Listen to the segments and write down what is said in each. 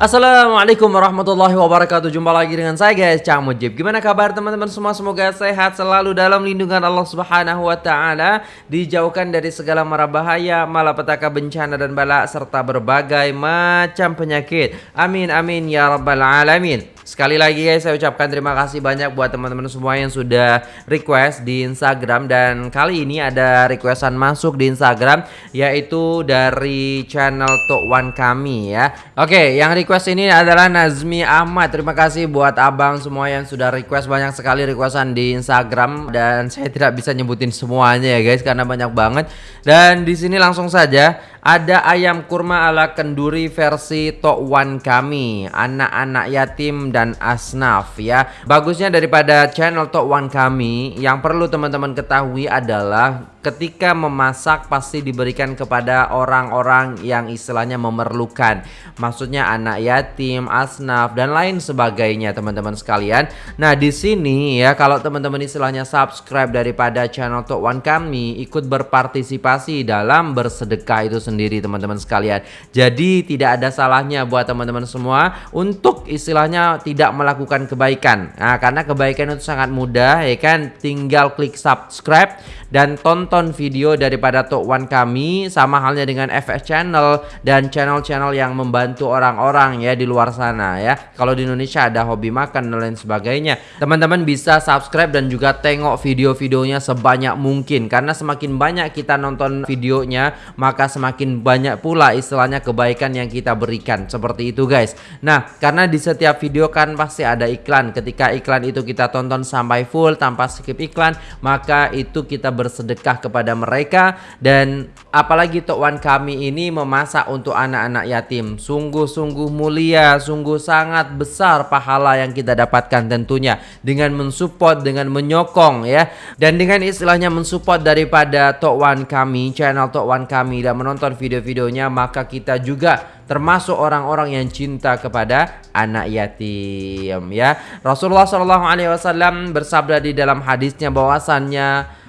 Assalamualaikum warahmatullahi wabarakatuh. Jumpa lagi dengan saya guys. Cang Mujib. Gimana kabar teman-teman semua? Semoga sehat selalu dalam lindungan Allah subhanahu wa ta'ala Dijauhkan dari segala mara bahaya Malapetaka bencana dan bala Serta berbagai macam penyakit. Amin amin ya rabbal alamin. Sekali lagi guys saya ucapkan terima kasih banyak buat teman-teman semua yang sudah request di Instagram. Dan kali ini ada requestan masuk di Instagram Yaitu dari channel Tok One kami ya. Oke yang ini adalah Nazmi Ahmad. Terima kasih buat abang semua yang sudah request. Banyak sekali requestan di Instagram Dan saya tidak bisa nyebutin semuanya ya guys Karena banyak banget. Dan di sini langsung saja ada ayam kurma ala kenduri versi Tok One kami Anak-anak yatim dan asnaf ya. Bagusnya daripada channel Tok One kami Yang perlu teman-teman ketahui adalah Ketika memasak pasti diberikan kepada orang-orang yang istilahnya memerlukan. Maksudnya anak yatim, asnaf, dan lain sebagainya teman-teman sekalian. Nah di sini ya kalau teman-teman istilahnya subscribe daripada channel Tok One kami Ikut berpartisipasi dalam bersedekah itu sendiri teman-teman sekalian. Jadi tidak ada salahnya buat teman-teman semua untuk istilahnya tidak melakukan kebaikan. Nah, karena kebaikan itu sangat mudah ya kan, tinggal klik subscribe dan tonton video daripada Tok One kami sama halnya dengan FS Channel dan channel-channel yang membantu orang-orang ya di luar sana ya. Kalau di Indonesia ada hobi makan dan lain sebagainya. Teman-teman bisa subscribe dan juga tengok video-videonya sebanyak mungkin karena semakin banyak kita nonton videonya maka semakin banyak pula istilahnya kebaikan yang kita berikan seperti itu guys. Nah, karena di setiap video kan pasti ada iklan. Ketika iklan itu kita tonton sampai full tanpa skip iklan, maka itu kita bersedekah kepada mereka dan apalagi Tok Wan kami ini memasak untuk anak-anak yatim. Sungguh-sungguh mulia, sungguh sangat besar pahala yang kita dapatkan tentunya dengan mensupport, dengan menyokong ya. Dan dengan istilahnya mensupport daripada Tok Wan kami, channel Tok Wan kami dan menonton video-videonya maka kita juga termasuk orang-orang yang cinta kepada anak yatim ya. Rasulullah Shallallahu alaihi wasallam bersabda di dalam hadisnya bahwasannya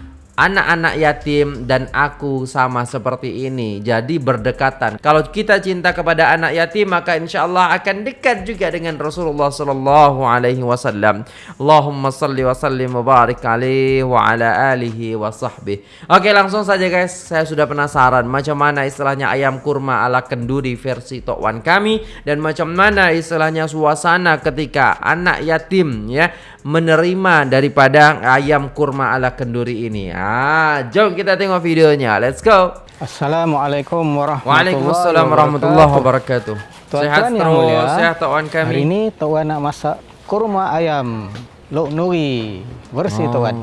anak-anak yatim dan aku sama seperti ini jadi berdekatan. Kalau kita cinta kepada anak yatim maka insya Allah akan dekat juga dengan Rasulullah Sallallahu Alaihi Wasallam. Allahumma salli wa sallim wa barik alaihi wa ala alihi wa sahbihi. Oke langsung saja guys saya sudah penasaran macam mana istilahnya ayam kurma ala kenduri versi Tokwan kami dan macam mana istilahnya suasana ketika anak yatim ya menerima daripada ayam kurma ala kenduri ini ah jom kita tengok videonya. Let's go. Assalamualaikum warahmatullahi Waalaikumsalam warahmatullahi wabarakatuh. Tuan sehat yang terus, mulia, sehat Tuan kami. Hari ini Tuan nak masak kurma ayam Lok Nuri versi oh, Tuan.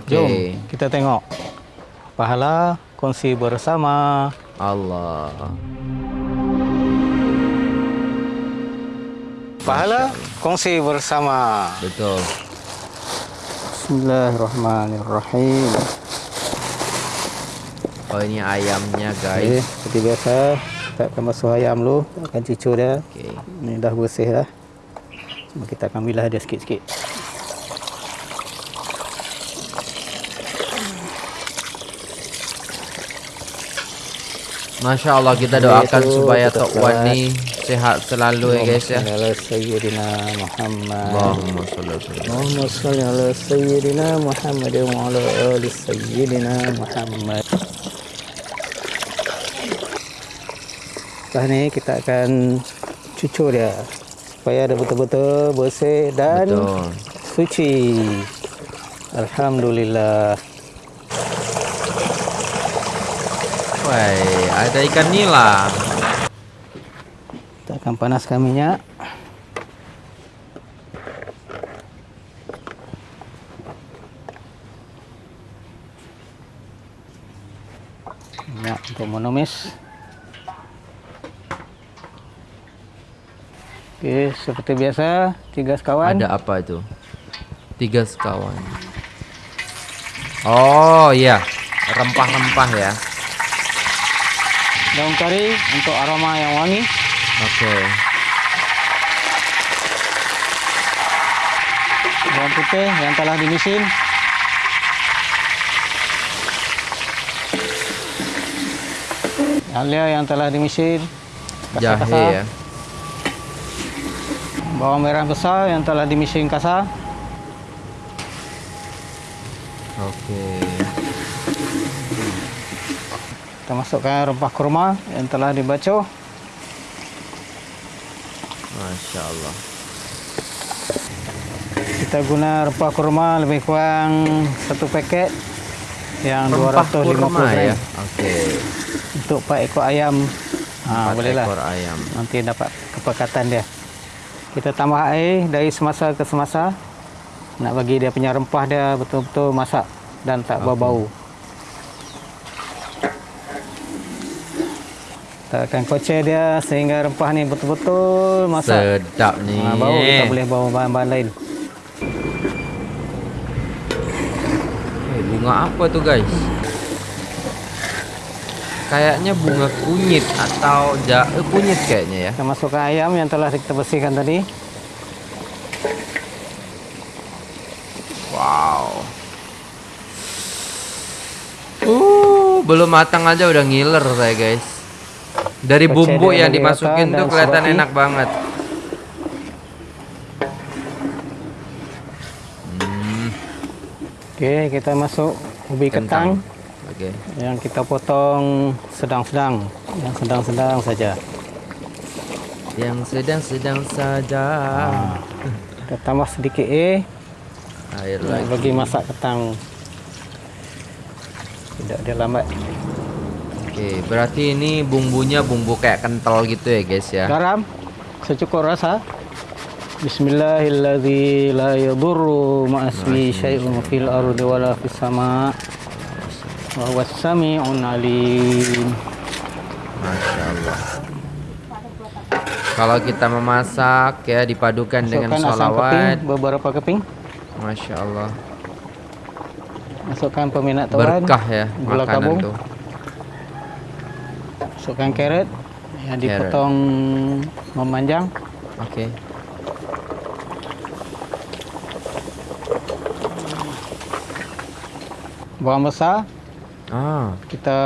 Okay. Jom kita tengok. Pahala kongsi bersama. Allah. Pahala kongsi bersama. Betul. Bismillahirrahmanirrahim. Oh ini ayamnya Okay, guys. seperti biasa kita akan basuh ayam dulu, akan cucur dia. Okay. Ini dah bersih dah. Cuma kita akan bilah dia sikit-sikit. Masya Allah kita doakan supaya Tok Wan ni sehat selalu ya guys ya. Ala Sayyidina Muhammad. Allahumma sallim. Allahumma salli ala Sayyidina Muhammad wa ala ali Sayyidina Muhammad. Setelah ni kita akan cucur dia supaya dia betul-betul bersih dan Betul. suci. Alhamdulillah. Wai, ada ikan nila. Akan panaskan minyak. Minyak untuk menumis. Okey, seperti biasa, tiga sekawan. Ada apa itu? Tiga sekawan. Oh iya, rempah-rempah ya. Daun kari untuk aroma yang wangi. Oke. Bawang putih yang telah dimisin. Alia yang telah dimisin. Jahe kasar-kasar. ya. bawang merah besar yang telah dimesin kasar. Oke. Kita masukkan rempah kurma yang telah dibaco. Masya Allah. Kita guna rempah kurma lebih kurang satu paket yang Rempah 250 kurma gram ya. Oke. untuk 4 ekor ayam. Ha, bolehlah. ekor ayam. Nanti dapat kepekatan dia. Kita tambah air dari semasa ke semasa. Nak bagi dia punya rempah dia betul-betul masak dan tak berbau. Kita akan kocek dia sehingga rempah ni betul-betul masak. Sedap nih. Ha, baru kita boleh bawa bahan-bahan lain. Eh, bunga apa tuh guys? Kayaknya bunga kunyit atau ja eh, kunyit kayaknya ya. Kita masukkan ayam yang telah kita bersihkan tadi. Wow. Uh, belum matang aja udah ngiler saya guys. Dari bumbu yang dimasukin tuh kelihatan seroti. enak banget. Okey, kita masuk ubi kentang, Oke. yang kita potong sedang-sedang, yang sedang-sedang saja. Yang sedang-sedang saja. Kita tambah sedikit air Air nak lagi. bagi masak kentang. Tidak dia lambat. Oke, berarti ini bumbunya bumbu kayak kental gitu ya guys ya. Garam secukup rasa. Bismillahirrahmanirrahim. La yadurru ma'asmi syai'un fil ardi wala fis sama. Wa huwas sami'un alim. Masya Allah. Kalau kita memasak ya dipadukan dengan Masukkan sholawat. keping, beberapa keping. Masya Allah. Masukkan peminat tuan. Berkah ya gula makanan tuh. Masukkan carrot yang dipotong memanjang. Oke. Bawang besar Ah, kita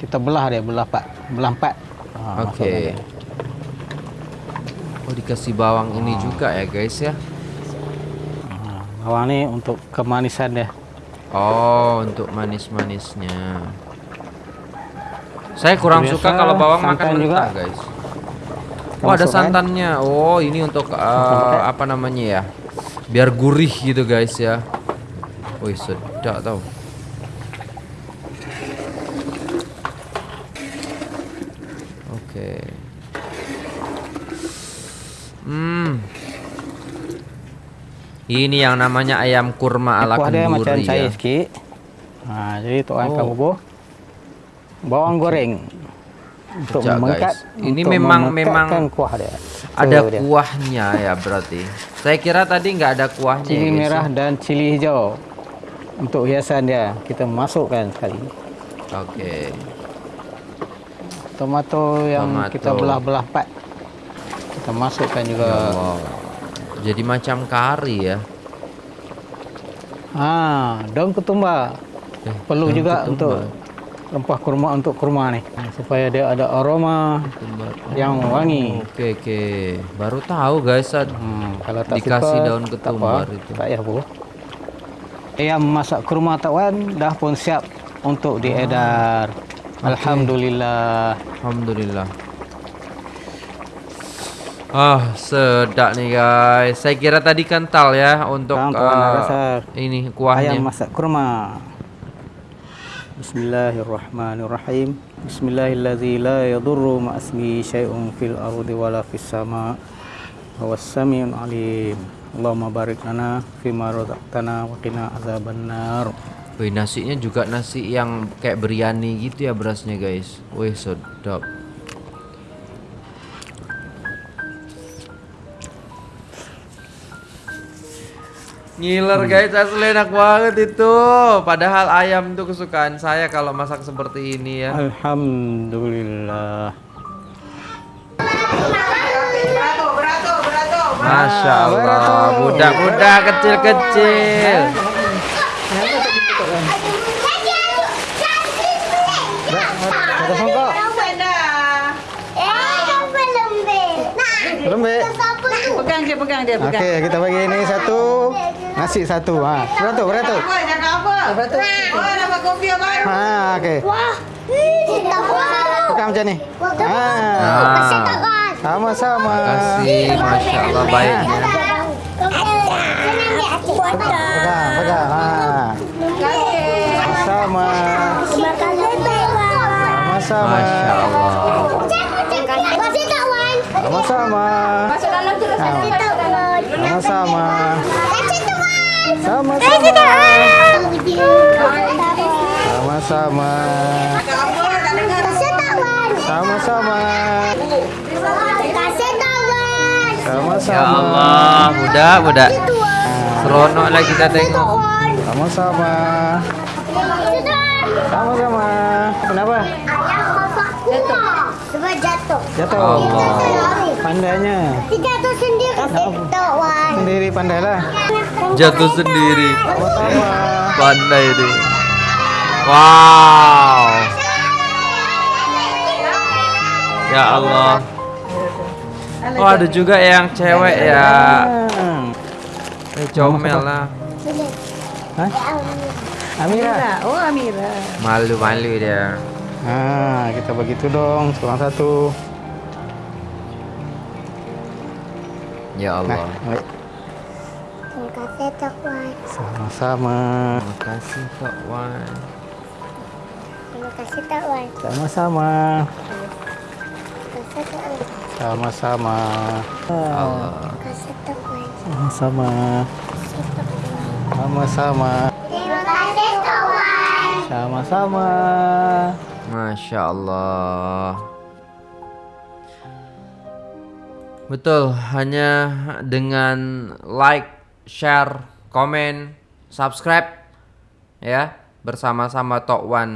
kita belah dia, belah empat, belah empat. Masukkan oke. Oh dikasih bawang ini juga ya guys ya. Ha, bawang ni untuk kemanisan dia. Oh untuk manis-manisnya. Saya kurang Biasa, suka kalau bawang makan mentah juga. guys. Oh ada masukkan. santannya. Oh ini untuk uh, apa namanya ya? Biar gurih gitu guys ya. Wih sedap tau. Oke. Hmm. Ini yang namanya ayam kurma ala kenduri ya. Ha, jadi tuan Oh. bubuh bawang goreng untuk Sekejap, mengangkat guys. Ini untuk memang- memang kuah dia. Ada dia. kuahnya ya berarti. Saya kira tadi nggak ada kuahnya. cili ya, guys, merah ya. dan cili hijau untuk hiasan dia kita masukkan sekali. Oke. Tomato yang Tomato. kita belah-belah empat kita masukkan juga. Ya Allah. Jadi macam kari ya. Ha, daun ketumbar. Eh, Perlu daun juga ketumbar. untuk rempah kurma untuk kurma ni supaya dia ada aroma Ketumbar. yang wangi. Oke oke. Baru tahu guys. Hmm, kalau tak Dikasih suka, daun ketumbar apa, itu. Tak payah bu. Ayam masak kurma tawan dah pun siap untuk diedar. Alhamdulillah. Alhamdulillah. Ah sedap nih guys. Saya kira tadi kental ya untuk nak eh, rasa ini kuahnya. Ayam masak kurma. Bismillahirrahmanirrahim. Syai'un fil ardi wala fis sama. Huwas samiun alim. Allahumma barik lana fima razaqtana wa qina azabannar. Wih nasinya juga nasi yang kayak biryani gitu ya berasnya guys. Wih sedap. Ngiler guys asli enak banget itu. Padahal ayam itu kesukaan saya kalau masak seperti ini ya. Alhamdulillah. Masya Allah, budak-budak kecil-kecil. Nah? Pegang dia, pegang dia, Oke, pegang. kita bagi ini satu, nasi satu. Ha, berapa? Berapa? Apa, jangan apa. Lepas tu, oh, dapat kopi baru. Ha, okey. Wah, kita buat. Pegang macam ni. Ha. Ah, Sama-sama. kasih, masya Allah baiknya. Pegang, pegang. Ha. Sama. Sama-sama. Sama-sama. Sama-sama. Sama-sama. Sama-sama. Sama-sama. Sama-sama. Ya Allah, budak, budak. Seronok lah kita tengok. Sama-sama. Sama-sama. Kenapa? Sebab jatuh. Jatuh. Allah. Pandainya. Jatuh sendiri. Jatuh. Sendiri pandailah. Jatuh sendiri. Pandai dia. Wow. Ya Allah. Oh ada juga yang cewek ya. Eh, comel lah. Hah? Amira. Oh, Amira. Malu-malu dia. Nah, kita begitu dong, seorang satu. Ya Nah, Allah. baik. Terima kasih, Tok Wan. Sama-sama. Terima kasih Kak Wan. Terima kasih, Tok Wan. Sama-sama. Terima kasih, Tok Wan. Sama-sama. Allah. Terima kasih, Tok Wan. Sama-sama. Sama-sama. Terima kasih, Tok Wan. Sama-sama. Masya Allah. Betul, hanya dengan like, share, komen, subscribe ya bersama-sama Tok One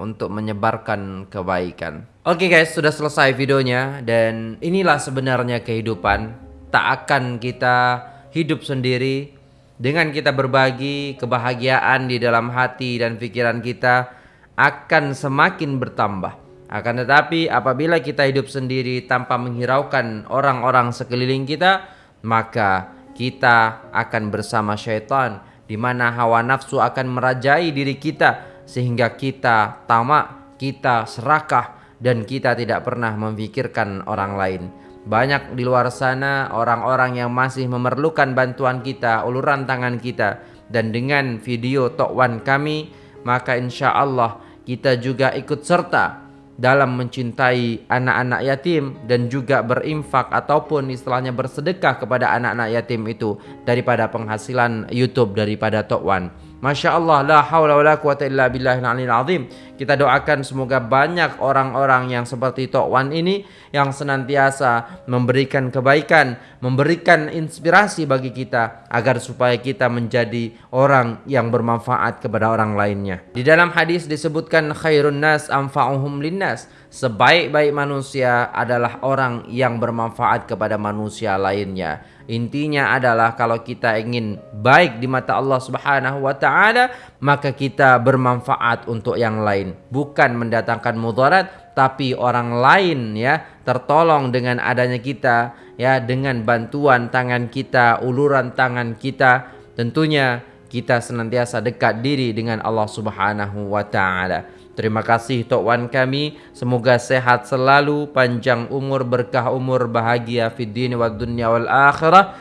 untuk menyebarkan kebaikan. Oke guys, sudah selesai videonya dan inilah sebenarnya kehidupan. Tak akan kita hidup sendiri dengan kita berbagi kebahagiaan di dalam hati dan pikiran kita akan semakin bertambah. Akan tetapi apabila kita hidup sendiri tanpa menghiraukan orang-orang sekeliling kita, maka kita akan bersama syaitan di mana hawa nafsu akan merajai diri kita sehingga kita tamak, kita serakah dan kita tidak pernah memikirkan orang lain. Banyak di luar sana orang-orang yang masih memerlukan bantuan kita, uluran tangan kita dan dengan video Tok Wan kami maka insya Allah kita juga ikut serta dalam mencintai anak-anak yatim dan juga berinfak ataupun istilahnya bersedekah kepada anak-anak yatim itu daripada penghasilan YouTube daripada Tok Wan. Masya Allah la haula wa quwata illa billahil azim. Kita doakan semoga banyak orang-orang yang seperti Tok Wan ini yang senantiasa memberikan kebaikan, memberikan inspirasi bagi kita agar supaya kita menjadi orang yang bermanfaat kepada orang lainnya. Di dalam hadis disebutkan khairun nas anfa'uhum linnas. Sebaik-baik manusia adalah orang yang bermanfaat kepada manusia lainnya. Intinya adalah kalau kita ingin baik di mata Allah Subhanahu wa taala, maka kita bermanfaat untuk yang lain, bukan mendatangkan mudarat tapi orang lain ya tertolong dengan adanya kita ya dengan bantuan tangan kita, uluran tangan kita, tentunya kita senantiasa dekat diri dengan Allah Subhanahu wa taala. Terima kasih Tok Wan kami. Semoga sehat selalu, panjang umur, berkah umur, bahagia fid dini wad dunya wal akhirah.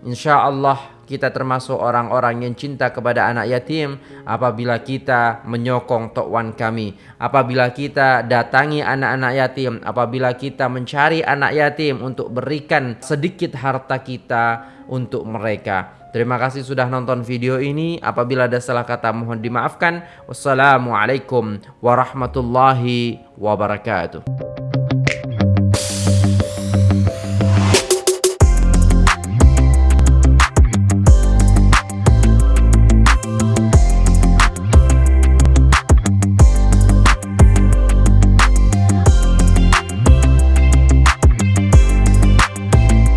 InsyaAllah kita termasuk orang-orang yang cinta kepada anak yatim apabila kita menyokong Tok Wan kami. Apabila kita datangi anak-anak yatim, apabila kita mencari anak yatim untuk berikan sedikit harta kita untuk mereka. Terima kasih sudah nonton video ini. Apabila ada salah kata mohon dimaafkan. Wassalamualaikum warahmatullahi wabarakatuh.